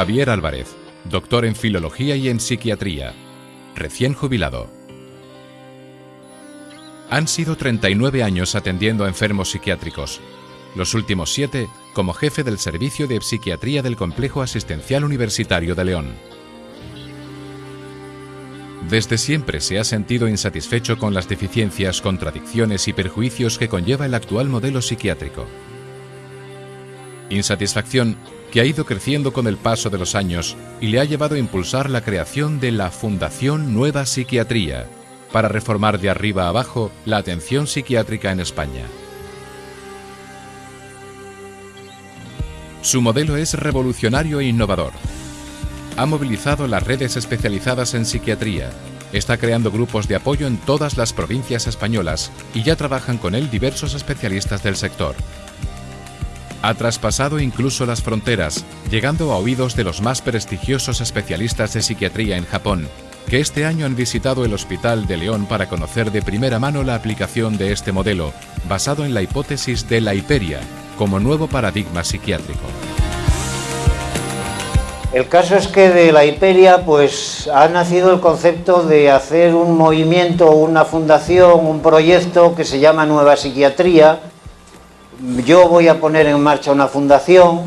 Javier Álvarez, doctor en Filología y en Psiquiatría, recién jubilado. Han sido 39 años atendiendo a enfermos psiquiátricos, los últimos siete como jefe del Servicio de Psiquiatría del Complejo Asistencial Universitario de León. Desde siempre se ha sentido insatisfecho con las deficiencias, contradicciones y perjuicios que conlleva el actual modelo psiquiátrico. Insatisfacción que ha ido creciendo con el paso de los años y le ha llevado a impulsar la creación de la Fundación Nueva Psiquiatría, para reformar de arriba abajo la atención psiquiátrica en España. Su modelo es revolucionario e innovador. Ha movilizado las redes especializadas en psiquiatría, está creando grupos de apoyo en todas las provincias españolas y ya trabajan con él diversos especialistas del sector. Ha traspasado incluso las fronteras, llegando a oídos de los más prestigiosos especialistas de psiquiatría en Japón, que este año han visitado el Hospital de León para conocer de primera mano la aplicación de este modelo, basado en la hipótesis de la hiperia, como nuevo paradigma psiquiátrico. El caso es que de la hiperia pues ha nacido el concepto de hacer un movimiento, una fundación, un proyecto que se llama Nueva Psiquiatría. Yo voy a poner en marcha una fundación,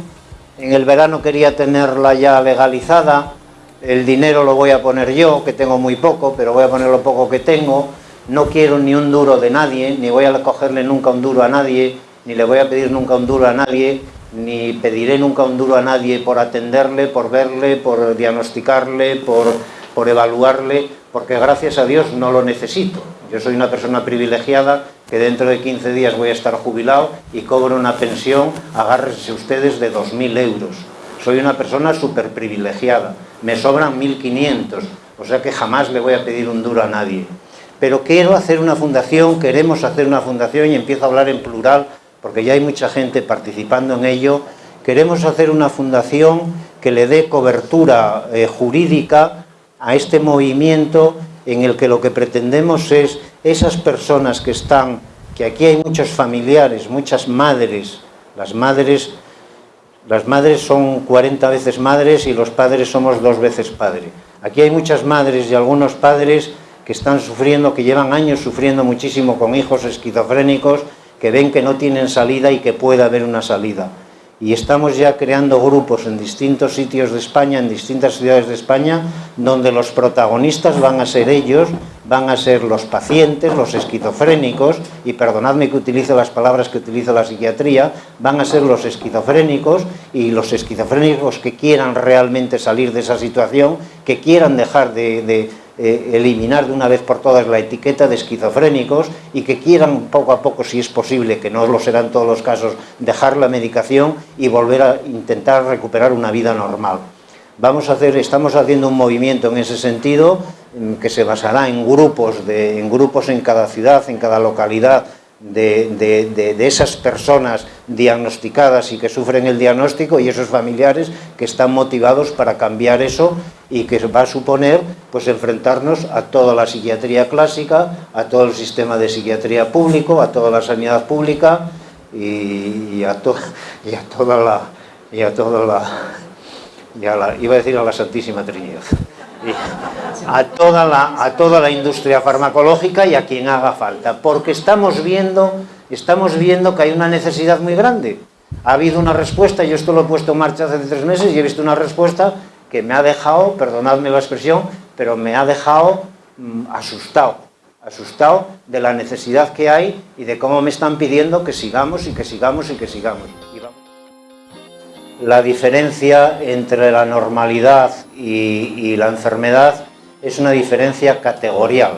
en el verano quería tenerla ya legalizada, el dinero lo voy a poner yo, que tengo muy poco, pero voy a poner lo poco que tengo, no quiero ni un duro de nadie, ni voy a cogerle nunca un duro a nadie, ni le voy a pedir nunca un duro a nadie, ni pediré nunca un duro a nadie por atenderle, por verle, por diagnosticarle, por, por evaluarle, porque gracias a Dios no lo necesito. Yo soy una persona privilegiada que dentro de 15 días voy a estar jubilado y cobro una pensión, agárrense ustedes, de 2.000 euros. Soy una persona súper privilegiada, me sobran 1.500, o sea que jamás le voy a pedir un duro a nadie. Pero quiero hacer una fundación, queremos hacer una fundación y empiezo a hablar en plural porque ya hay mucha gente participando en ello, queremos hacer una fundación que le dé cobertura eh, jurídica a este movimiento en el que lo que pretendemos es esas personas que están, que aquí hay muchos familiares, muchas madres, las madres, las madres son 40 veces madres y los padres somos dos veces padre. Aquí hay muchas madres y algunos padres que están sufriendo, que llevan años sufriendo muchísimo con hijos esquizofrénicos que ven que no tienen salida y que puede haber una salida. Y estamos ya creando grupos en distintos sitios de España, en distintas ciudades de España, donde los protagonistas van a ser ellos, van a ser los pacientes, los esquizofrénicos, y perdonadme que utilice las palabras que utiliza la psiquiatría, van a ser los esquizofrénicos y los esquizofrénicos que quieran realmente salir de esa situación, que quieran dejar de eh, eliminar de una vez por todas la etiqueta de esquizofrénicos y que quieran poco a poco, si es posible, que no lo serán todos los casos, dejar la medicación y volver a intentar recuperar una vida normal. Vamos a hacer, estamos haciendo un movimiento en ese sentido mm, que se basará en grupos, en grupos en cada ciudad, en cada localidad, de, esas personas diagnosticadas y que sufren el diagnóstico y esos familiares que están motivados para cambiar eso y que va a suponer pues enfrentarnos a toda la psiquiatría clásica, a todo el sistema de psiquiatría público, a toda la sanidad pública y, a, y a toda la y a toda la, la iba a decir a la Santísima Trinidad a toda, la, a toda la industria farmacológica y a quien haga falta, porque estamos viendo, estamos viendo que hay una necesidad muy grande. Ha habido una respuesta, yo esto lo he puesto en marcha hace tres meses y he visto una respuesta que me ha dejado, perdonadme la expresión, pero me ha dejado mm, asustado, asustado de la necesidad que hay y de cómo me están pidiendo que sigamos y que sigamos y que sigamos la diferencia entre la normalidad y, la enfermedad es una diferencia categorial.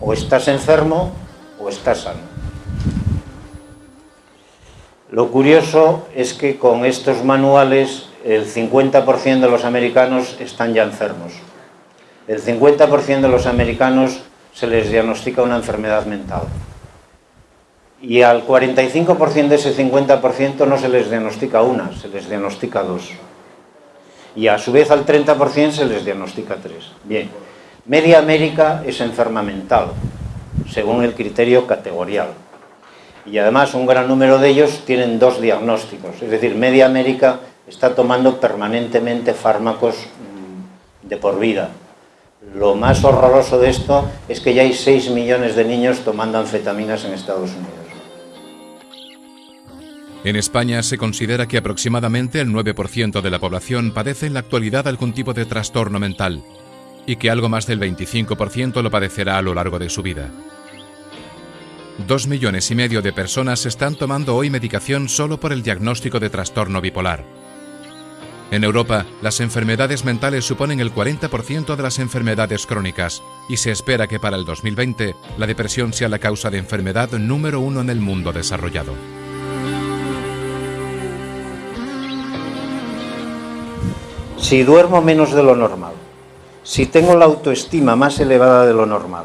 O estás enfermo o estás sano. Lo curioso es que con estos manuales el 50% de los americanos están ya enfermos. El 50% de los americanos se les diagnostica una enfermedad mental y al 45% de ese 50% no se les diagnostica una, se les diagnostica dos. Y a su vez al 30% se les diagnostica tres. Bien, media América es enferma mental, según el criterio categorial. Y además un gran número de ellos tienen dos diagnósticos, es decir, media América está tomando permanentemente fármacos mm, de por vida. Lo más horroroso de esto es que ya hay 6 millones de niños tomando anfetaminas en Estados Unidos. En España se considera que aproximadamente el 9% de la población padece en la actualidad algún tipo de trastorno mental y que algo más del 25% lo padecerá a lo largo de su vida. Dos millones y medio de personas están tomando hoy medicación solo por el diagnóstico de trastorno bipolar. En Europa, las enfermedades mentales suponen el 40% de las enfermedades crónicas y se espera que para el 2020 la depresión sea la causa de enfermedad número uno en el mundo desarrollado. Si duermo menos de lo normal, si tengo la autoestima más elevada de lo normal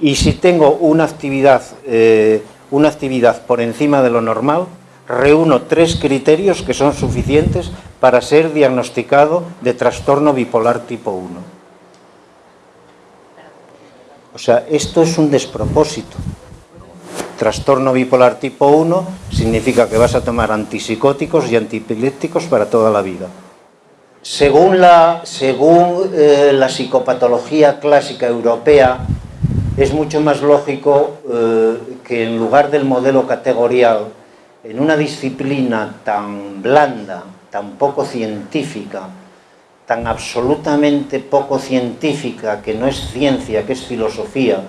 y si tengo una actividad, eh, una actividad por encima de lo normal, reúno tres criterios que son suficientes para ser diagnosticado de trastorno bipolar tipo 1. O sea, esto es un despropósito. Trastorno bipolar tipo 1 significa que vas a tomar antipsicóticos y antipilépticos para toda la vida. Según la, según, eh, la psicopatología clásica europea, es mucho más lógico eh, que en lugar del modelo categorial, en una disciplina tan blanda, tan poco científica, tan absolutamente poco científica, que no es ciencia, que es filosofía,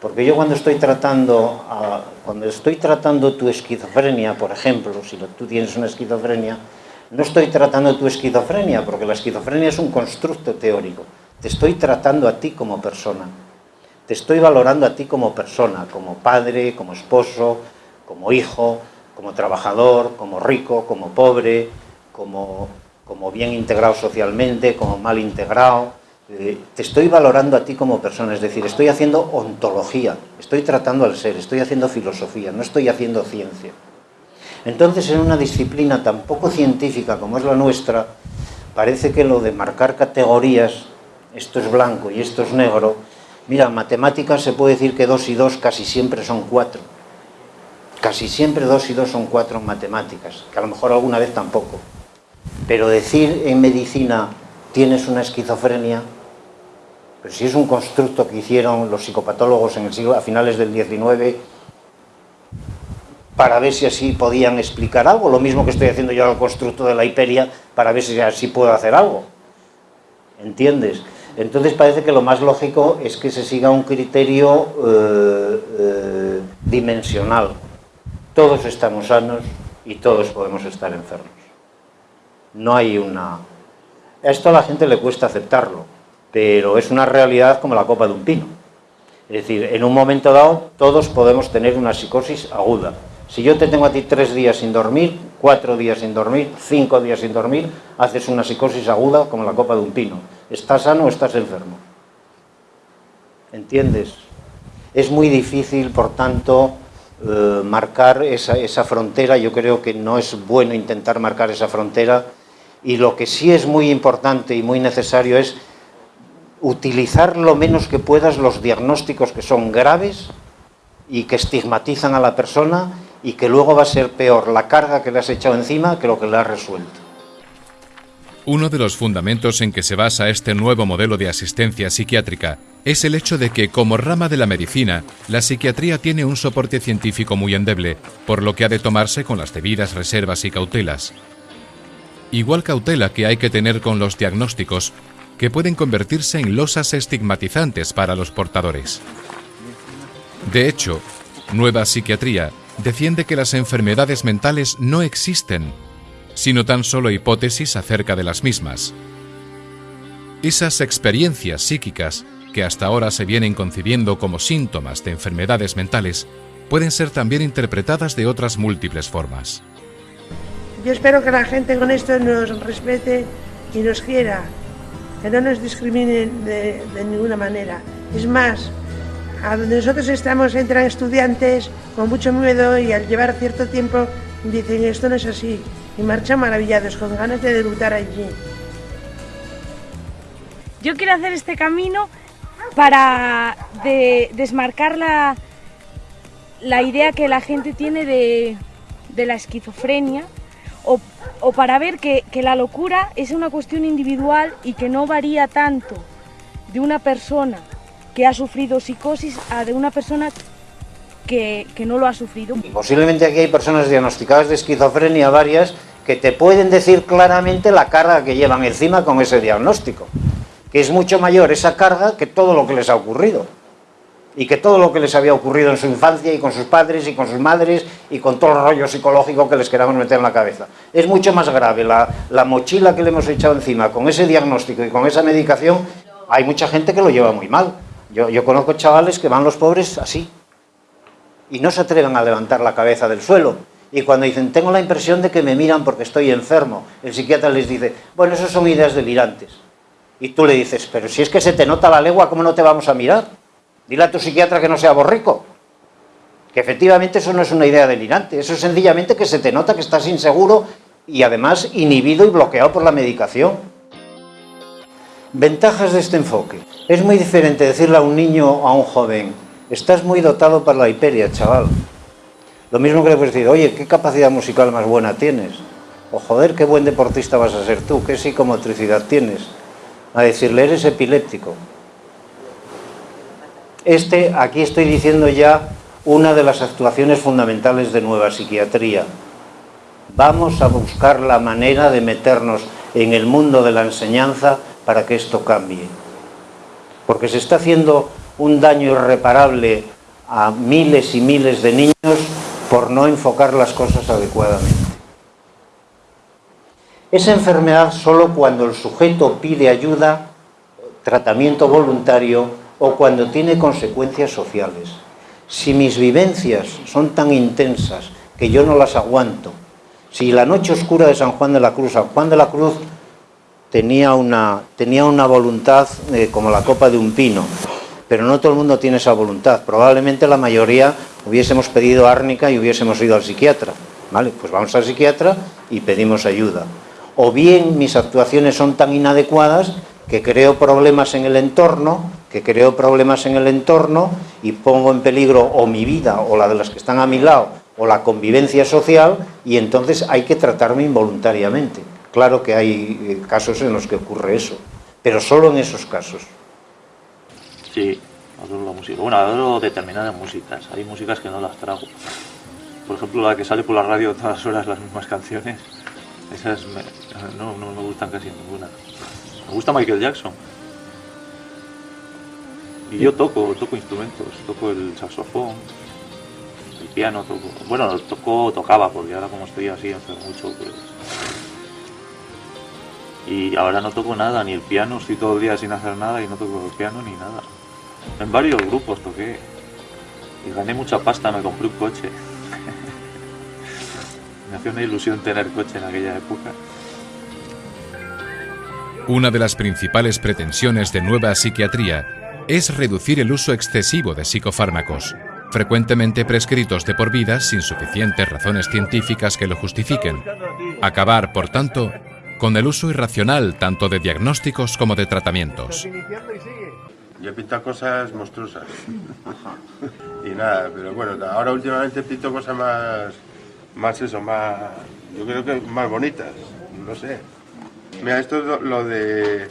porque yo cuando estoy tratando, cuando estoy tratando tu esquizofrenia, por ejemplo, si tú tienes una esquizofrenia, no estoy tratando tu esquizofrenia, porque la esquizofrenia es un constructo teórico. Te estoy tratando a ti como persona. Te estoy valorando a ti como persona, como padre, como esposo, como hijo, como trabajador, como rico, como pobre, como, como bien integrado socialmente, como mal integrado. Eh, te estoy valorando a ti como persona, es decir, estoy haciendo ontología, estoy tratando al ser, estoy haciendo filosofía, no estoy haciendo ciencia. Entonces, en una disciplina tan poco científica como es la nuestra, parece que lo de marcar categorías, esto es blanco y esto es negro, mira, en matemáticas se puede decir que dos y dos casi siempre son cuatro. Casi siempre dos y dos son cuatro en matemáticas, que a lo mejor alguna vez tampoco. Pero decir en medicina tienes una esquizofrenia, pero si es un constructo que hicieron los psicopatólogos en el siglo, a finales del XIX para ver si así podían explicar algo, lo mismo que estoy haciendo yo al constructo de la hiperia para ver si así puedo hacer algo. ¿Entiendes? Entonces parece que lo más lógico es que se siga un criterio eh, eh, dimensional. Todos estamos sanos y todos podemos estar enfermos. No hay una... esto a la gente le cuesta aceptarlo, pero es una realidad como la copa de un pino. Es decir, en un momento dado todos podemos tener una psicosis aguda, si yo te tengo a ti tres días sin dormir, cuatro días sin dormir, cinco días sin dormir, haces una psicosis aguda como la copa de un pino. ¿Estás sano o estás enfermo? ¿Entiendes? Es muy difícil, por tanto, eh, marcar esa, esa frontera. Yo creo que no es bueno intentar marcar esa frontera. Y lo que sí es muy importante y muy necesario es utilizar lo menos que puedas los diagnósticos que son graves y que estigmatizan a la persona y que luego va a ser peor la carga que le has echado encima que lo que le has resuelto. Uno de los fundamentos en que se basa este nuevo modelo de asistencia psiquiátrica es el hecho de que, como rama de la medicina, la psiquiatría tiene un soporte científico muy endeble, por lo que ha de tomarse con las debidas reservas y cautelas. Igual cautela que hay que tener con los diagnósticos, que pueden convertirse en losas estigmatizantes para los portadores. De hecho, Nueva Psiquiatría defiende que las enfermedades mentales no existen, sino tan solo hipótesis acerca de las mismas. Esas experiencias psíquicas que hasta ahora se vienen concibiendo como síntomas de enfermedades mentales pueden ser también interpretadas de otras múltiples formas. Yo espero que la gente con esto nos respete y nos quiera, que no nos discriminen de, de ninguna manera. Es más, a donde nosotros estamos entran estudiantes con mucho miedo y al llevar cierto tiempo dicen esto no es así y marchan maravillados con ganas de debutar allí. Yo quiero hacer este camino para desmarcar la, la idea que la gente tiene de, de la esquizofrenia o, o para ver que, que la locura es una cuestión individual y que no varía tanto de una persona que ha sufrido psicosis a de una persona que, que no lo ha sufrido. Posiblemente aquí hay personas diagnosticadas de esquizofrenia varias que te pueden decir claramente la carga que llevan encima con ese diagnóstico, que es mucho mayor esa carga que todo lo que les ha ocurrido y que todo lo que les había ocurrido en su infancia y con sus padres y con sus madres y con todo el rollo psicológico que les queramos meter en la cabeza. Es mucho más grave la, la mochila que le hemos echado encima con ese diagnóstico y con esa medicación, hay mucha gente que lo lleva muy mal. Yo, conozco chavales que van los pobres así y no se atreven a levantar la cabeza del suelo. Y cuando dicen, tengo la impresión de que me miran porque estoy enfermo, el psiquiatra les dice, bueno, eso son ideas delirantes. Y tú le dices, pero si es que se te nota la legua, ¿cómo no te vamos a mirar? Dile a tu psiquiatra que no sea borrico. Que efectivamente eso no es una idea delirante, eso es sencillamente que se te nota que estás inseguro y además inhibido y bloqueado por la medicación. Ventajas de este enfoque. Es muy diferente decirle a un niño o a un joven, estás muy dotado para la hiperia, chaval. Lo mismo que le puedes decir, oye, ¿qué capacidad musical más buena tienes? O joder, qué buen deportista vas a ser tú, qué psicomotricidad tienes. A decirle, eres epiléptico. Este, aquí estoy diciendo ya una de las actuaciones fundamentales de nueva psiquiatría. Vamos a buscar la manera de meternos en el mundo de la enseñanza para que esto cambie. Porque se está haciendo un daño irreparable a miles y miles de niños por no enfocar las cosas adecuadamente. Esa enfermedad solo cuando el sujeto pide ayuda, tratamiento voluntario o cuando tiene consecuencias sociales. Si mis vivencias son tan intensas que yo no las aguanto, si la noche oscura de San Juan de la Cruz, San Juan de la Cruz tenía una, tenía una voluntad eh, como la copa de un pino, pero no todo el mundo tiene esa voluntad. Probablemente la mayoría hubiésemos pedido árnica y hubiésemos ido al psiquiatra. ¿Vale? Pues vamos al psiquiatra y pedimos ayuda. O bien mis actuaciones son tan inadecuadas que creo problemas en el entorno, que creo problemas en el entorno y pongo en peligro o mi vida o la de las que están a mi lado o la convivencia social y entonces hay que tratarme involuntariamente. Claro que hay eh, casos en los que ocurre eso, pero solo en esos casos. Sí, adoro la música. Bueno, adoro determinadas músicas. Hay músicas que no las trago. Por ejemplo, la que sale por la radio todas las horas las mismas canciones. Esas no, no me gustan casi ninguna. Me gusta Michael Jackson. Y yo toco, toco instrumentos. Toco el saxofón, el piano, toco. Bueno, toco, tocaba, porque ahora como estoy así enfermo mucho, pues... Y ahora no toco nada, ni el piano, estoy todo el día sin hacer nada y no toco el piano ni nada. En varios grupos toqué. Y gané mucha pasta, me compré un coche. me hacía una ilusión tener coche en aquella época. Una de las principales pretensiones de nueva psiquiatría es reducir el uso excesivo de psicofármacos, frecuentemente prescritos de por vida sin suficientes razones científicas que lo justifiquen. Acabar, por tanto, con el uso irracional tanto de diagnósticos como de tratamientos. Yo pinto cosas monstruosas. y nada, pero bueno, ahora últimamente pinto cosas más, más eso, más, yo creo que más bonitas, no sé. Mira, esto es lo, lo de,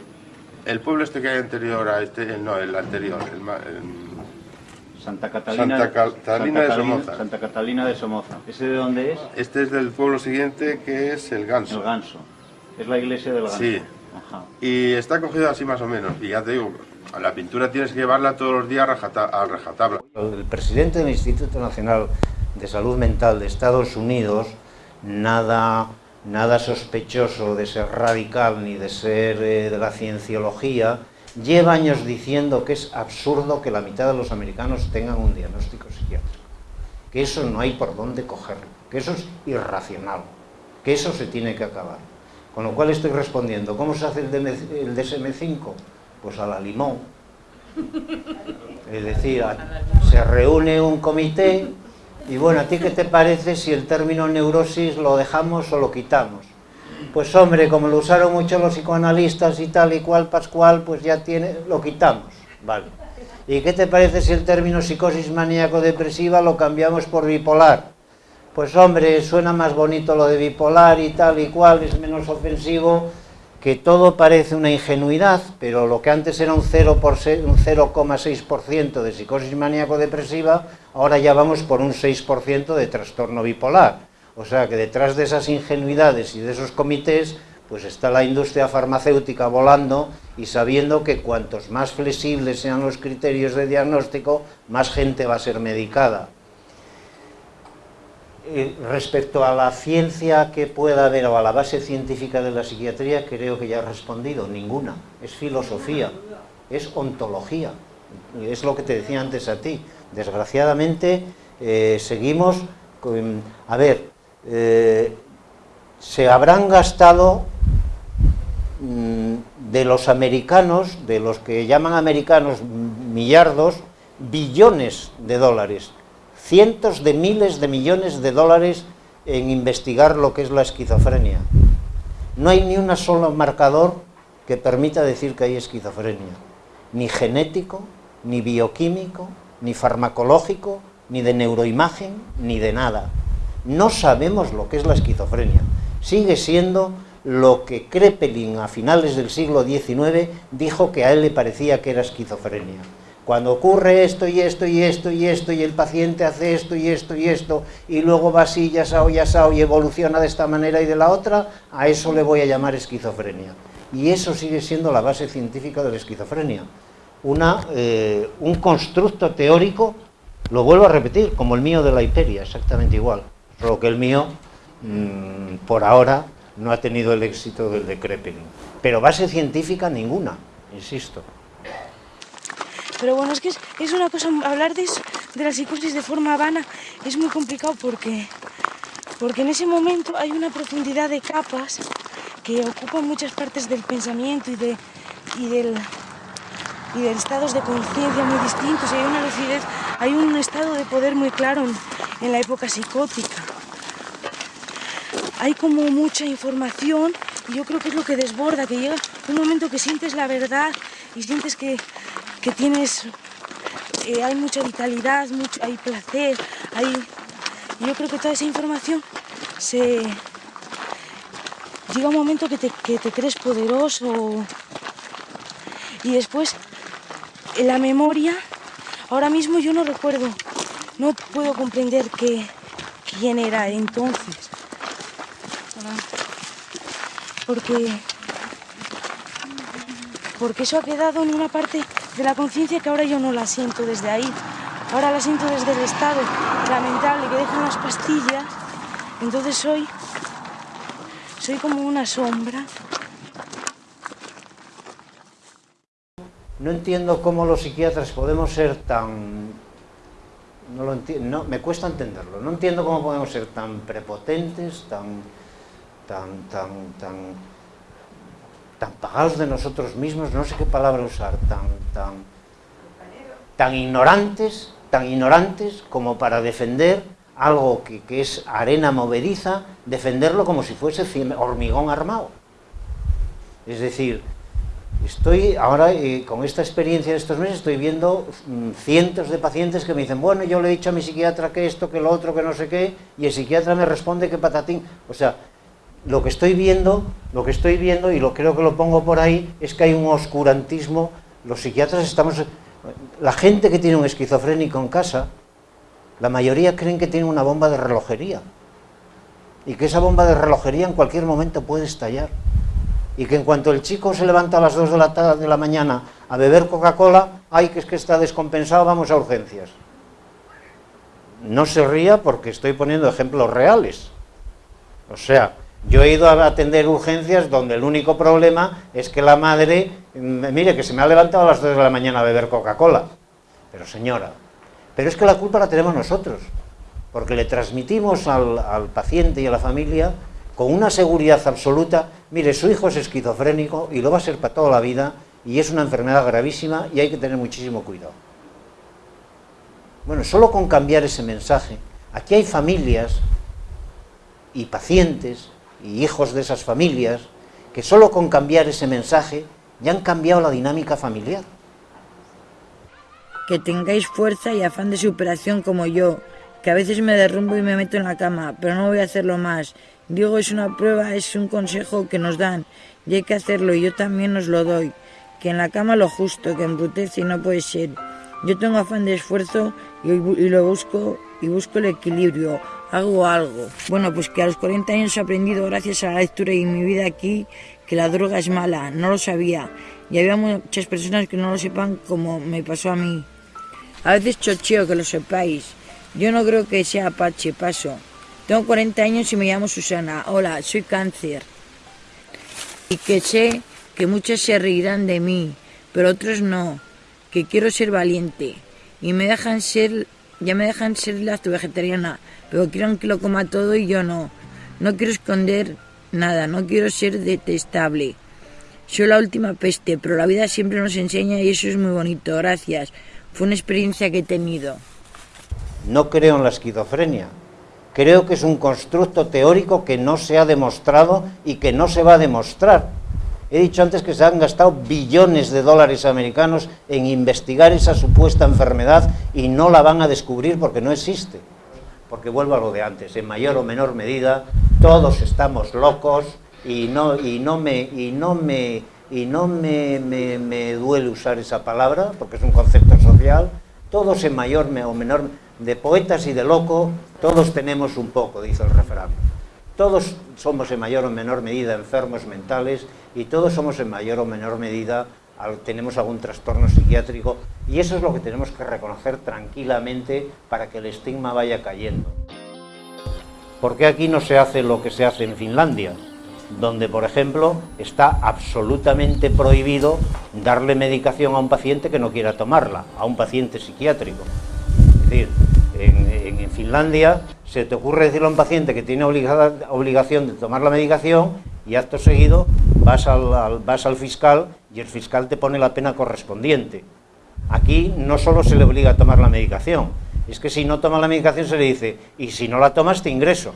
el pueblo este que hay anterior a este, no, el anterior, el, ma- el- Santa Catalina, Santa Catalina de Somoza. Santa Catalina de Somoza. ¿Ese de dónde es? este es del pueblo siguiente que es el Ganso. El Ganso. Es la iglesia del Ganso. Sí. Ajá. Y está cogido así más o menos. Y ya te digo, a la pintura tienes que llevarla todos los días a rajata- a rajatabla. El presidente del Instituto Nacional de Salud Mental de Estados Unidos, nada, nada sospechoso de ser radical ni de ser eh, de la cienciología, lleva años diciendo que es absurdo que la mitad de los americanos tengan un diagnóstico psiquiátrico, que eso no hay por dónde cogerlo, que eso es irracional, que eso se tiene que acabar. Con lo cual estoy respondiendo, ¿cómo se hace el, DM el DSM-5? Pues a la limón. Es decir, se reúne un comité y bueno, ¿a ti qué te parece si el término neurosis lo dejamos o lo quitamos? Pues hombre, como lo usaron mucho los psicoanalistas y tal y cual, Pascual, pues ya tiene, lo quitamos, vale. ¿Y qué te parece si el término psicosis maníaco-depresiva lo cambiamos por bipolar? Pues hombre, suena más bonito lo de bipolar y tal y cual, es menos ofensivo, que todo parece una ingenuidad, pero lo que antes era un 0,6% de psicosis maníaco-depresiva, ahora ya vamos por un 6% de trastorno bipolar. O sea que detrás de esas ingenuidades y de esos comités, pues está la industria farmacéutica volando y sabiendo que cuantos más flexibles sean los criterios de diagnóstico, más gente va a ser medicada. Eh, respecto a la ciencia que pueda haber o a la base científica de la psiquiatría, creo que ya he respondido, ninguna. Es filosofía, es ontología, es lo que te decía antes a ti. Desgraciadamente eh, seguimos, con, a ver, eh, se habrán gastado mm, de los americanos, de los que llaman americanos millardos, billones de dólares cientos de miles de millones de dólares en investigar lo que es la esquizofrenia. No hay ni un solo marcador que permita decir que hay esquizofrenia, ni genético, ni bioquímico, ni farmacológico, ni de neuroimagen, ni de nada. No sabemos lo que es la esquizofrenia. Sigue siendo lo que Krepelin a finales del siglo XIX dijo que a él le parecía que era esquizofrenia. Cuando ocurre esto y esto y esto y esto y el paciente hace esto y esto y esto y luego va así, ya sao, ya sao y evoluciona de esta manera y de la otra, a eso le voy a llamar esquizofrenia. Y eso sigue siendo la base científica de la esquizofrenia. Una, eh, un constructo teórico, lo vuelvo a repetir, como el mío de la hiperia, exactamente igual. Solo que el mío, mmm, por ahora, no ha tenido el éxito del de Krepelin. Pero base científica ninguna, insisto. Pero bueno, es que es, una cosa, hablar de, de la psicosis de forma vana es muy complicado porque, porque en ese momento hay una profundidad de capas que ocupan muchas partes del pensamiento y, de, y, del, estados de conciencia muy distintos. hay una lucidez, hay un estado de poder muy claro en, en la época psicótica. Hay como mucha información y yo creo que es lo que desborda, que llega un momento que sientes la verdad y sientes que, que tienes, eh, hay mucha vitalidad, hay placer, hay... Yo creo que toda esa información se... Llega un momento que te, que te crees poderoso y después en la memoria, ahora mismo yo no recuerdo, no puedo comprender que, quién era entonces. Porque, porque eso ha quedado en una parte de la conciencia que ahora yo no la siento desde ahí. Ahora la siento desde el estado lamentable que dejan las pastillas. Entonces soy, soy como una sombra. No entiendo cómo los psiquiatras podemos ser tan... No lo entiendo, me cuesta entenderlo. No entiendo cómo podemos ser tan prepotentes, tan, tan, tan, tan tan pagados de nosotros mismos, no sé qué palabra usar, tan, tan, tan ignorantes, tan ignorantes como para defender algo que, que es arena movediza, defenderlo como si fuese hormigón armado. Es decir, estoy ahora eh, con esta experiencia de estos meses estoy viendo mm, cientos de pacientes que me dicen, bueno, yo le he dicho a mi psiquiatra que esto, que lo otro, que no sé qué, y el psiquiatra me responde que patatín. O sea, lo que estoy viendo, lo que estoy viendo, y lo creo que lo pongo por ahí, es que hay un oscurantismo. Los psiquiatras estamos... La gente que tiene un esquizofrénico en casa, la mayoría creen que tiene una bomba de relojería. Y que esa bomba de relojería en cualquier momento puede estallar. Y que en cuanto el chico se levanta a las 2 de la, tarde, de la mañana a beber Coca-Cola, ay, que es que está descompensado, vamos a urgencias. No se ría porque estoy poniendo ejemplos reales. O sea, yo he ido a atender urgencias donde el único problema es que la madre, mm, mire, que se me ha levantado a las 2 de la mañana a beber Coca-Cola. Pero señora, pero es que la culpa la tenemos nosotros, porque le transmitimos al, al paciente y a la familia con una seguridad absoluta, mire, su hijo es esquizofrénico y lo va a ser para toda la vida y es una enfermedad gravísima y hay que tener muchísimo cuidado. Bueno, solo con cambiar ese mensaje, aquí hay familias y pacientes y hijos de esas familias, que solo con cambiar ese mensaje ya han cambiado la dinámica familiar. Que tengáis fuerza y afán de superación como yo, que a veces me derrumbo y me meto en la cama, pero no voy a hacerlo más. Digo, es una prueba, es un consejo que nos dan y hay que hacerlo y yo también os lo doy. Que en la cama lo justo, que embrutece y no puede ser. Yo tengo afán de esfuerzo y, y lo busco y busco el equilibrio, hago algo. Bueno, pues que a los 40 años he aprendido gracias a la lectura y mi vida aquí que la droga es mala, no lo sabía. Y había muchas personas que no lo sepan como me pasó a mí. A veces chocheo que lo sepáis. Yo no creo que sea Apache, paso. Tengo 40 años y me llamo Susana. Hola, soy cáncer. Y que sé que muchos se reirán de mí, pero otros no. Que quiero ser valiente. Y me dejan ser, ya me dejan ser la vegetariana, pero quieren que lo coma todo y yo no. No quiero esconder nada, no quiero ser detestable. Soy la última peste, pero la vida siempre nos enseña y eso es muy bonito. Gracias. Fue una experiencia que he tenido. No creo en la esquizofrenia. Creo que es un constructo teórico que no se ha demostrado y que no se va a demostrar. He dicho antes que se han gastado billones de dólares americanos en investigar esa supuesta enfermedad y no la van a descubrir porque no existe. Porque vuelvo a lo de antes, en mayor o menor medida todos estamos locos y no, y no me, y no me, y no me, me, duele usar esa palabra porque es un concepto social, todos en mayor o menor, de poetas y de loco, todos tenemos un poco, dice el refrán. Todos somos en mayor o menor medida enfermos mentales y todos somos en mayor o menor medida tenemos algún trastorno psiquiátrico y eso es lo que tenemos que reconocer tranquilamente para que el estigma vaya cayendo. ¿Por qué aquí no se hace lo que se hace en Finlandia? Donde, por ejemplo, está absolutamente prohibido darle medicación a un paciente que no quiera tomarla, a un paciente psiquiátrico. Es decir, en, Finlandia se te ocurre decirle a un paciente que tiene obligación de tomar la medicación y acto seguido vas al, vas al fiscal y el fiscal te pone la pena correspondiente. Aquí no solo se le obliga a tomar la medicación, es que si no toma la medicación se le dice, y si no la tomas te ingreso,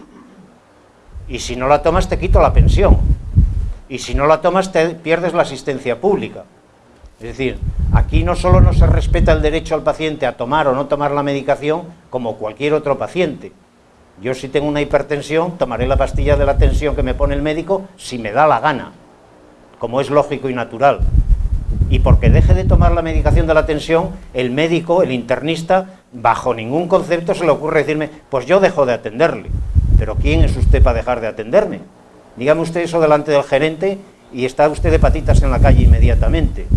y si no la tomas te quito la pensión, y si no la tomas te pierdes la asistencia pública. Es decir, aquí no solo no se respeta el derecho al paciente a tomar o no tomar la medicación como cualquier otro paciente. Yo si tengo una hipertensión tomaré la pastilla de la tensión que me pone el médico si me da la gana, como es lógico y natural. Y porque deje de tomar la medicación de la tensión, el médico, el internista, bajo ningún concepto se le ocurre decirme, pues yo dejo de atenderle. Pero ¿quién es usted para dejar de atenderme? Dígame usted eso delante del gerente y está usted de patitas en la calle inmediatamente.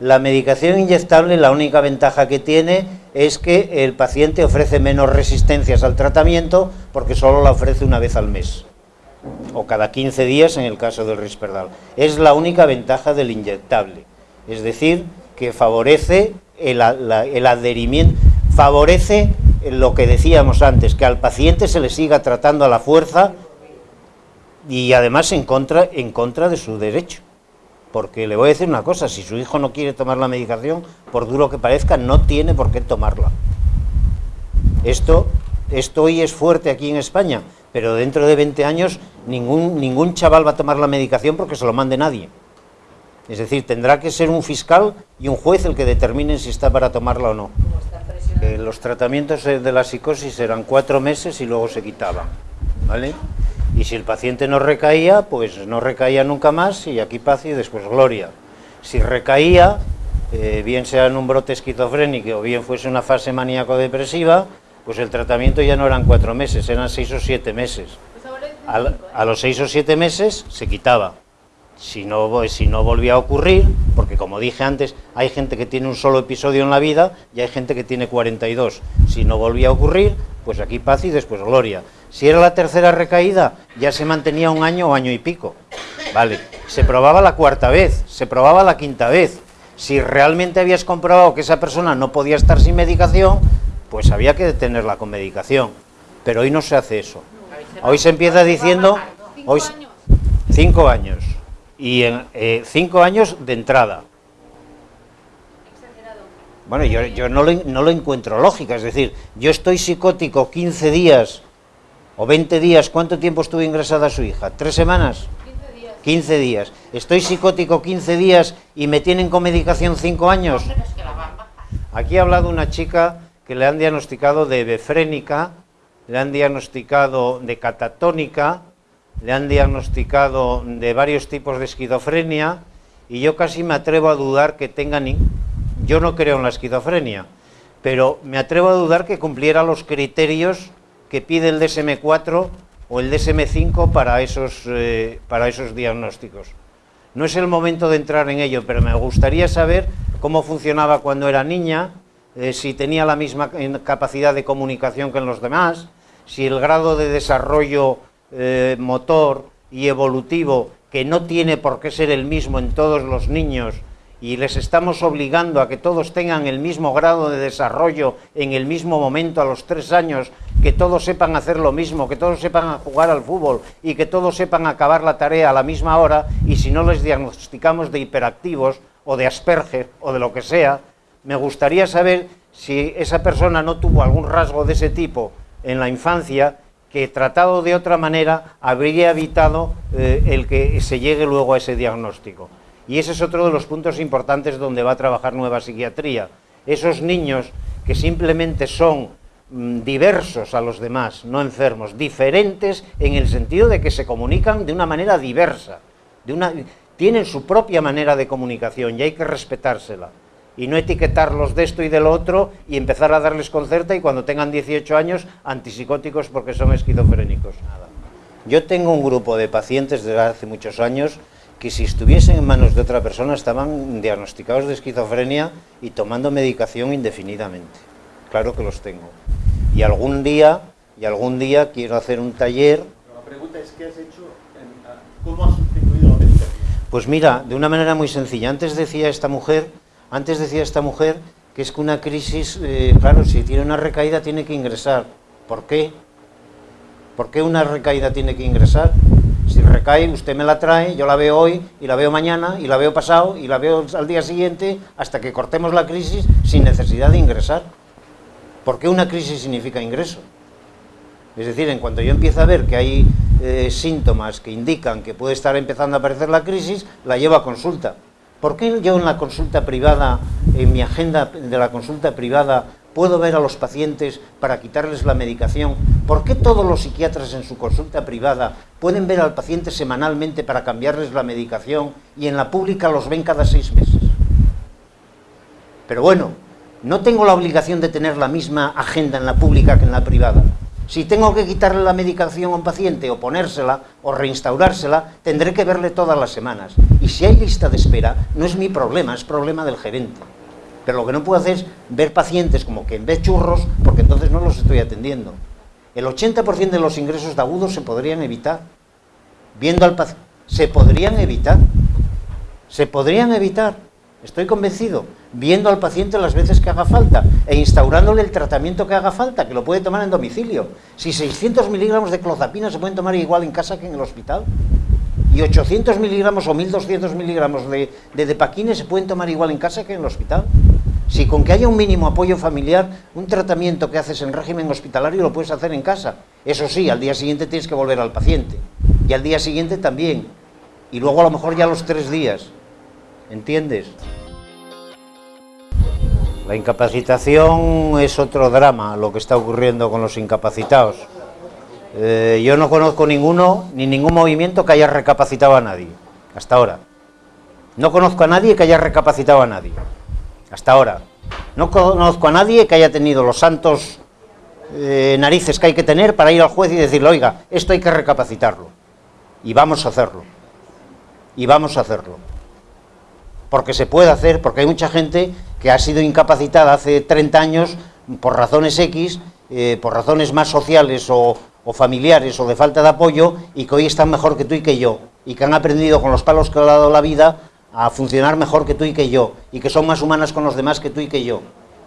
La medicación inyectable, la única ventaja que tiene es que el paciente ofrece menos resistencias al tratamiento porque solo la ofrece una vez al mes o cada 15 días en el caso del Risperdal. Es la única ventaja del inyectable, es decir, que favorece el, adherimiento, favorece lo que decíamos antes, que al paciente se le siga tratando a la fuerza y además en contra, en contra de su derecho. Porque le voy a decir una cosa, si su hijo no quiere tomar la medicación, por duro que parezca, no tiene por qué tomarla. Esto, esto hoy es fuerte aquí en España, pero dentro de 20 años ningún, ningún chaval va a tomar la medicación porque se lo mande nadie. Es decir, tendrá que ser un fiscal y un juez el que determine si está para tomarla o no. Eh, los tratamientos de la psicosis eran cuatro meses y luego se quitaban, ¿vale? Y si el paciente no recaía, pues no recaía nunca más y aquí paz y después gloria. Si recaía, eh, bien sea en un brote esquizofrénico o bien fuese una fase maníaco-depresiva, pues el tratamiento ya no eran cuatro meses, eran seis o siete meses. a los seis o siete meses se quitaba si no, si no volvía a ocurrir, porque como dije antes, hay gente que tiene un solo episodio en la vida y hay gente que tiene 42. Si no volvía a ocurrir, pues aquí paz y después gloria. Si era la tercera recaída, ya se mantenía un año o año y pico. Vale, se probaba la cuarta vez, se probaba la quinta vez. Si realmente habías comprobado que esa persona no podía estar sin medicación, pues había que detenerla con medicación. Pero hoy no se hace eso. Hoy se empieza diciendo... Hoy, cinco años y en eh, cinco años de entrada. Bueno, yo, yo no, lo, no, lo, encuentro lógica, es decir, yo estoy psicótico 15 días o 20 días, ¿cuánto tiempo estuvo ingresada su hija? ¿Tres semanas? 15 días. 15 días. Estoy psicótico 15 días y me tienen con medicación 5 años. Aquí ha hablado una chica que le han diagnosticado de befrénica, le han diagnosticado de catatónica, le han diagnosticado de varios tipos de esquizofrenia y yo casi me atrevo a dudar que tengan... Yo no creo en la esquizofrenia, pero me atrevo a dudar que cumpliera los criterios que pide el DSM-4 o el DSM-5 para, esos, eh, para esos diagnósticos. No es el momento de entrar en ello, pero me gustaría saber cómo funcionaba cuando era niña, eh, si tenía la misma capacidad de comunicación que en los demás, si el grado de desarrollo eh, motor y evolutivo, que no tiene por qué ser el mismo en todos los niños, y les estamos obligando a que todos tengan el mismo grado de desarrollo en el mismo momento a los tres años, que todos sepan hacer lo mismo, que todos sepan jugar al fútbol y que todos sepan acabar la tarea a la misma hora y si no les diagnosticamos de hiperactivos o de Asperger o de lo que sea, me gustaría saber si esa persona no tuvo algún rasgo de ese tipo en la infancia que tratado de otra manera habría evitado eh, el que se llegue luego a ese diagnóstico. Y ese es otro de los puntos importantes donde va a trabajar Nueva Psiquiatría. Esos niños que simplemente son mm, diversos a los demás, no enfermos, diferentes en el sentido de que se comunican de una manera diversa, tienen su propia manera de comunicación y hay que respetársela. Y no etiquetarlos de esto y de lo otro y empezar a darles concerta y cuando tengan 18 años antipsicóticos porque son esquizofrénicos. Yo tengo un grupo de pacientes desde hace muchos años que si estuviesen en manos de otra persona estaban diagnosticados de esquizofrenia y tomando medicación indefinidamente. Claro que los tengo. Y algún día, y algún día quiero hacer un taller... la pregunta es, ¿qué has hecho? ¿Cómo has sustituido la medicación? Pues mira, de una manera muy sencilla. Antes decía esta mujer, antes decía esta mujer que es que una crisis, eh, claro, si tiene una recaída tiene que ingresar. ¿Por qué? ¿Por qué una recaída tiene que ingresar? Si recae, usted me la trae, yo la veo hoy, y la veo mañana, y la veo pasado, y la veo al día siguiente, hasta que cortemos la crisis sin necesidad de ingresar. ¿Por qué una crisis significa ingreso? Es decir, en cuanto yo empiezo a ver que hay eh, síntomas que indican que puede estar empezando a aparecer la crisis, la llevo a consulta. ¿Por qué yo en la consulta privada, en mi agenda de la consulta privada, puedo ver a los pacientes para quitarles la medicación. ¿Por qué todos los psiquiatras en su consulta privada pueden ver al paciente semanalmente para cambiarles la medicación y en la pública los ven cada seis meses? Pero bueno, no tengo la obligación de tener la misma agenda en la pública que en la privada. Si tengo que quitarle la medicación a un paciente o ponérsela o reinstaurársela, tendré que verle todas las semanas. Y si hay lista de espera, no es mi problema, es problema del gerente. Pero lo que no puedo hacer es ver pacientes como que en vez churros, porque entonces no los estoy atendiendo. El 80% de los ingresos de agudos se podrían evitar. Viendo al paciente, se podrían evitar. Se podrían evitar. Estoy convencido. Viendo al paciente las veces que haga falta e instaurándole el tratamiento que haga falta, que lo puede tomar en domicilio. Si 600 miligramos de clozapina se pueden tomar igual en casa que en el hospital y 800 miligramos o 1200 miligramos de, de depaquine se pueden tomar igual en casa que en el hospital. Si con que haya un mínimo apoyo familiar, un tratamiento que haces en régimen hospitalario lo puedes hacer en casa. Eso sí, al día siguiente tienes que volver al paciente. Y al día siguiente también. Y luego a lo mejor ya los tres días. ¿Entiendes? La incapacitación es otro drama, lo que está ocurriendo con los incapacitados. Eh, yo no conozco ninguno, ni ningún movimiento que haya recapacitado a nadie, hasta ahora. No conozco a nadie que haya recapacitado a nadie hasta ahora. No conozco a nadie que haya tenido los santos eh, narices que hay que tener para ir al juez y decirle, oiga, esto hay que recapacitarlo. Y vamos a hacerlo. Y vamos a hacerlo. Porque se puede hacer, porque hay mucha gente que ha sido incapacitada hace 30 años por razones X, eh, por razones más sociales o, o familiares o de falta de apoyo y que hoy están mejor que tú y que yo y que han aprendido con los palos que ha dado la vida a funcionar mejor que tú y que yo, y que son más humanas con los demás que tú y que yo,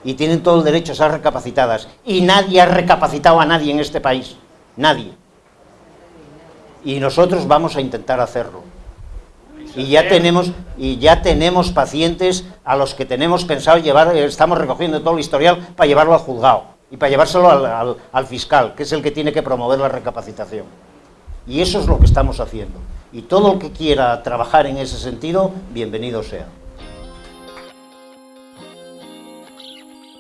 y tienen todo el derecho a ser recapacitadas. Y nadie ha recapacitado a nadie en este país, nadie. Y nosotros vamos a intentar hacerlo. Y ya tenemos, y ya tenemos pacientes a los que tenemos pensado llevar, estamos recogiendo todo el historial para llevarlo al juzgado y para llevárselo al, al fiscal, que es el que tiene que promover la recapacitación. Y eso es lo que estamos haciendo y todo el que quiera trabajar en ese sentido, bienvenido sea.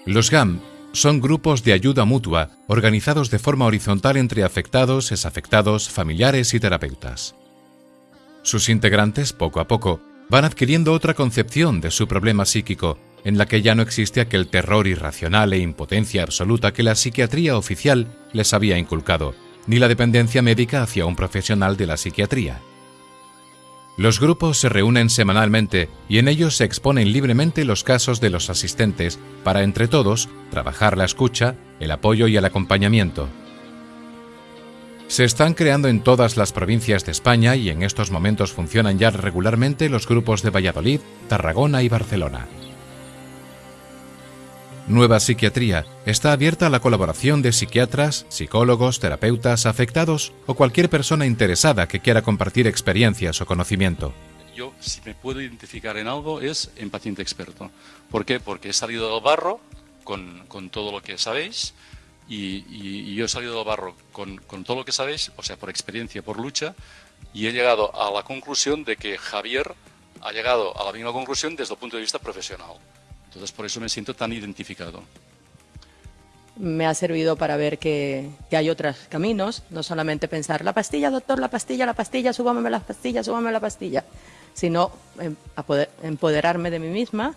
Los GAM son grupos de ayuda mutua organizados de forma horizontal entre afectados, desafectados, familiares y terapeutas. Sus integrantes, poco a poco, van adquiriendo otra concepción de su problema psíquico, en la que ya no existe aquel terror irracional e impotencia absoluta que la psiquiatría oficial les había inculcado, ni la dependencia médica hacia un profesional de la psiquiatría. Los grupos se reúnen semanalmente y en ellos se exponen libremente los casos de los asistentes para entre todos trabajar la escucha, el apoyo y el acompañamiento. Se están creando en todas las provincias de España y en estos momentos funcionan ya regularmente los grupos de Valladolid, Tarragona y Barcelona. Nueva Psiquiatría está abierta a la colaboración de psiquiatras, psicólogos, terapeutas, afectados o cualquier persona interesada que quiera compartir experiencias o conocimiento. Yo, si me puedo identificar en algo, es en paciente experto. ¿Por qué? Porque he salido del barro con, con todo lo que sabéis y, yo he salido del barro con, todo lo que sabéis, o sea, por experiencia, por lucha, y he llegado a la conclusión de que Javier ha llegado a la misma conclusión desde el punto de vista profesional. Entonces por eso me siento tan identificado. Me ha servido para ver que, hay otros caminos, no solamente pensar la pastilla, doctor, la pastilla, la pastilla, súbame la pastilla, súbame la pastilla, sino em, empoderarme de mí misma,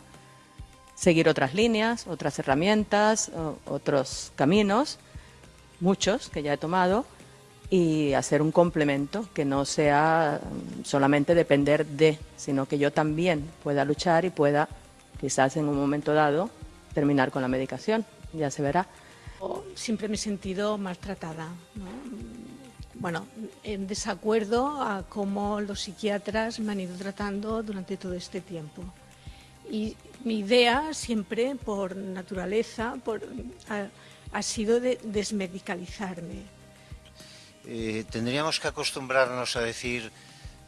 seguir otras líneas, otras herramientas, otros caminos, muchos que ya he tomado, y hacer un complemento que no sea solamente depender de, sino que yo también pueda luchar y pueda quizás en un momento dado terminar con la medicación, ya se verá. Siempre me he sentido maltratada, bueno, en desacuerdo a cómo los psiquiatras me han ido tratando durante todo este tiempo. Y mi idea siempre, por naturaleza, por, ha, sido de desmedicalizarme. Eh, tendríamos que acostumbrarnos a decir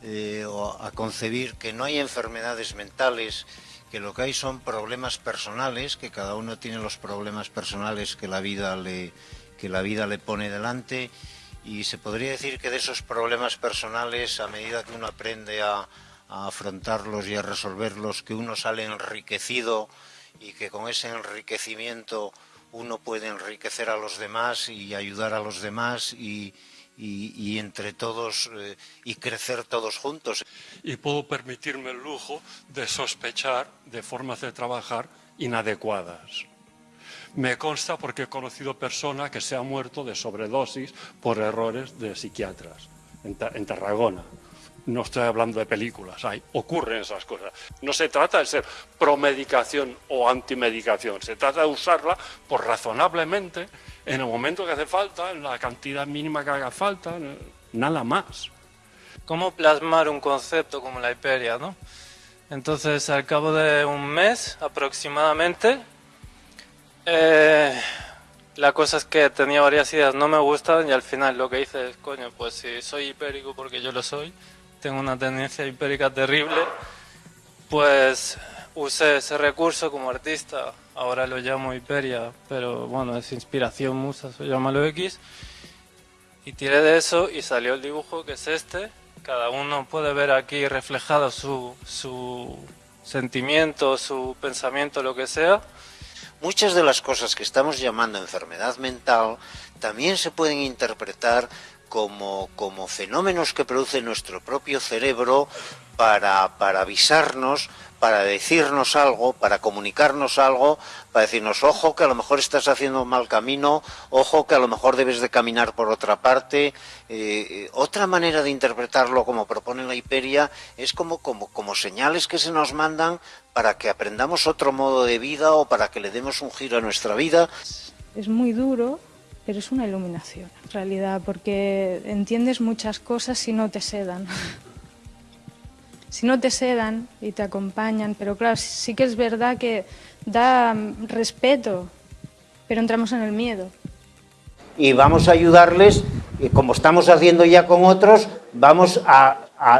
eh, o a concebir que no hay enfermedades mentales que lo que hay son problemas personales, que cada uno tiene los problemas personales que la vida le, que la vida le pone delante y se podría decir que de esos problemas personales, a medida que uno aprende a, a afrontarlos y a resolverlos, que uno sale enriquecido y que con ese enriquecimiento uno puede enriquecer a los demás y ayudar a los demás y, y, entre todos eh, y crecer todos juntos. Y puedo permitirme el lujo de sospechar de formas de trabajar inadecuadas. Me consta porque he conocido personas que se han muerto de sobredosis por errores de psiquiatras en, en Tarragona. No estoy hablando de películas, hay, ocurren esas cosas. No se trata de ser promedicación o antimedicación, se trata de usarla por razonablemente en el momento que hace falta, en la cantidad mínima que haga falta, nada más. ¿Cómo plasmar un concepto como la hiperia, no? Entonces, al cabo de un mes aproximadamente, eh, la cosa es que tenía varias ideas, no me gustan y al final lo que hice es, coño, pues si soy hipérico porque yo lo soy, tengo una tendencia hipérica terrible, pues usé ese recurso como artista, ahora lo llamo hiperia, pero bueno, es inspiración musa, se llama lo X, y tiré de eso y salió el dibujo que es este, cada uno puede ver aquí reflejado su, su sentimiento, su pensamiento, lo que sea. Muchas de las cosas que estamos llamando enfermedad mental también se pueden interpretar como, como fenómenos que produce nuestro propio cerebro para, para avisarnos para decirnos algo, para comunicarnos algo, para decirnos, ojo, que a lo mejor estás haciendo un mal camino, ojo, que a lo mejor debes de caminar por otra parte. Eh, otra manera de interpretarlo, como propone la Hiperia, es como, como, como señales que se nos mandan para que aprendamos otro modo de vida o para que le demos un giro a nuestra vida. Es muy duro, pero es una iluminación, en realidad, porque entiendes muchas cosas si no te sedan si no te sedan y te acompañan, pero claro, sí que es verdad que da respeto, pero entramos en el miedo. Y vamos a ayudarles, como estamos haciendo ya con otros, vamos a,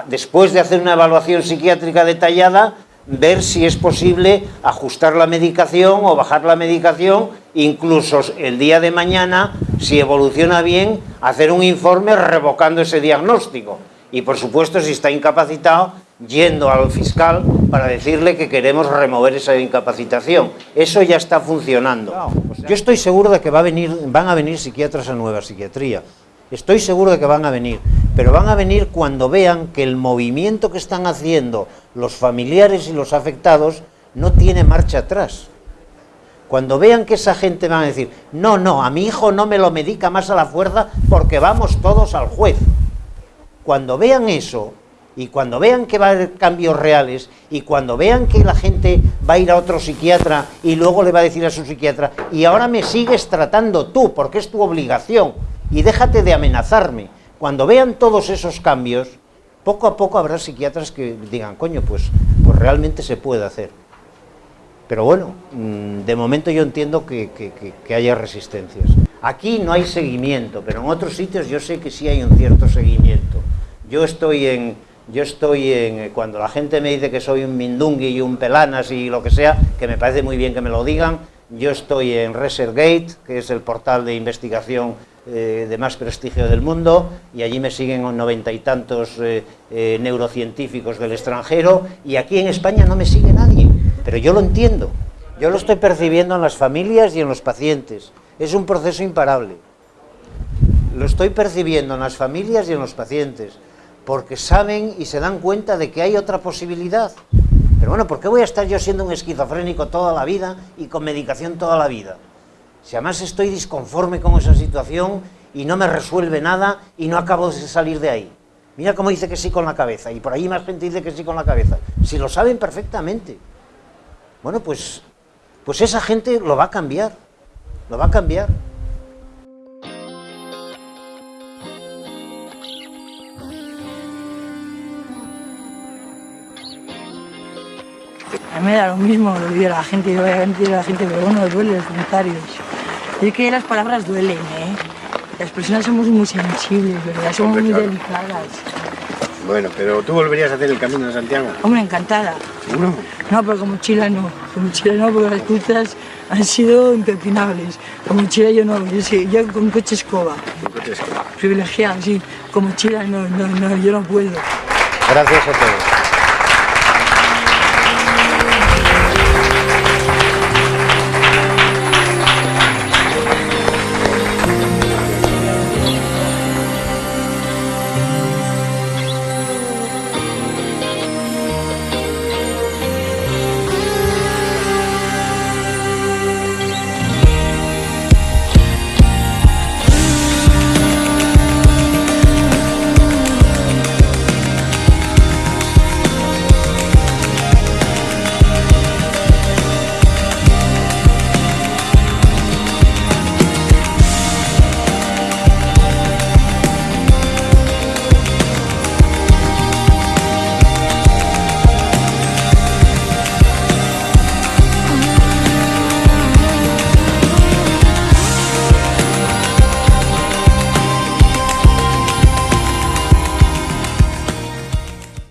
después de hacer una evaluación psiquiátrica detallada, ver si es posible ajustar la medicación o bajar la medicación, incluso el día de mañana, si evoluciona bien, hacer un informe revocando ese diagnóstico. Y por supuesto, si está incapacitado, yendo al fiscal para decirle que queremos remover esa incapacitación. Eso ya está funcionando. Yo estoy seguro de que va a venir, van a venir psiquiatras a nueva psiquiatría. Estoy seguro de que van a venir, pero van a venir cuando vean que el movimiento que están haciendo los familiares y los afectados no tiene marcha atrás. Cuando vean que esa gente va a decir, no, no, a mi hijo no me lo medica más a la fuerza porque vamos todos al juez. Cuando vean eso, y cuando vean que va a haber cambios reales, y cuando vean que la gente va a ir a otro psiquiatra y luego le va a decir a su psiquiatra, y ahora me sigues tratando tú, porque es tu obligación, y déjate de amenazarme. Cuando vean todos esos cambios, poco a poco habrá psiquiatras que digan, coño, pues, pues realmente se puede hacer. Pero bueno, mm, de momento yo entiendo que, que, haya resistencias. Aquí no hay seguimiento, pero en otros sitios yo sé que sí hay un cierto seguimiento. Yo estoy en, yo estoy en, cuando la gente me dice que soy un mindungui y un pelanas y lo que sea, que me parece muy bien que me lo digan, yo estoy en ReserGate, que es el portal de investigación eh, de más prestigio del mundo, y allí me siguen noventa y tantos eh, eh, neurocientíficos del extranjero, y aquí en España no me sigue nadie. Pero yo lo entiendo, yo lo estoy percibiendo en las familias y en los pacientes. Es un proceso imparable. Lo estoy percibiendo en las familias y en los pacientes, porque saben y se dan cuenta de que hay otra posibilidad. Pero bueno, ¿por qué voy a estar yo siendo un esquizofrénico toda la vida y con medicación toda la vida? Si además estoy disconforme con esa situación y no me resuelve nada y no acabo de salir de ahí. Mira cómo dice que sí con la cabeza y por ahí más gente dice que sí con la cabeza. Si lo saben perfectamente. Bueno, pues, pues esa gente lo va a cambiar, lo va a cambiar. A mí me da lo mismo lo que la gente, lo que la gente, pero bueno, duele los comentarios. Es que las palabras duelen, ¿eh? Las personas somos muy sensibles, ¿verdad? Somos muy delicadas. Bueno, pero ¿tú volverías a hacer el Camino de Santiago? Hombre, encantada. ¿Seguro? No, pero como mochila no. Con mochila no, porque las pistas han sido impepinables. Con mochila yo no, yo, sí, yo con coche escoba. ¿Con coche escoba? Privilegiado, sí. Con mochila no, no, no, yo no puedo. Gracias a todos.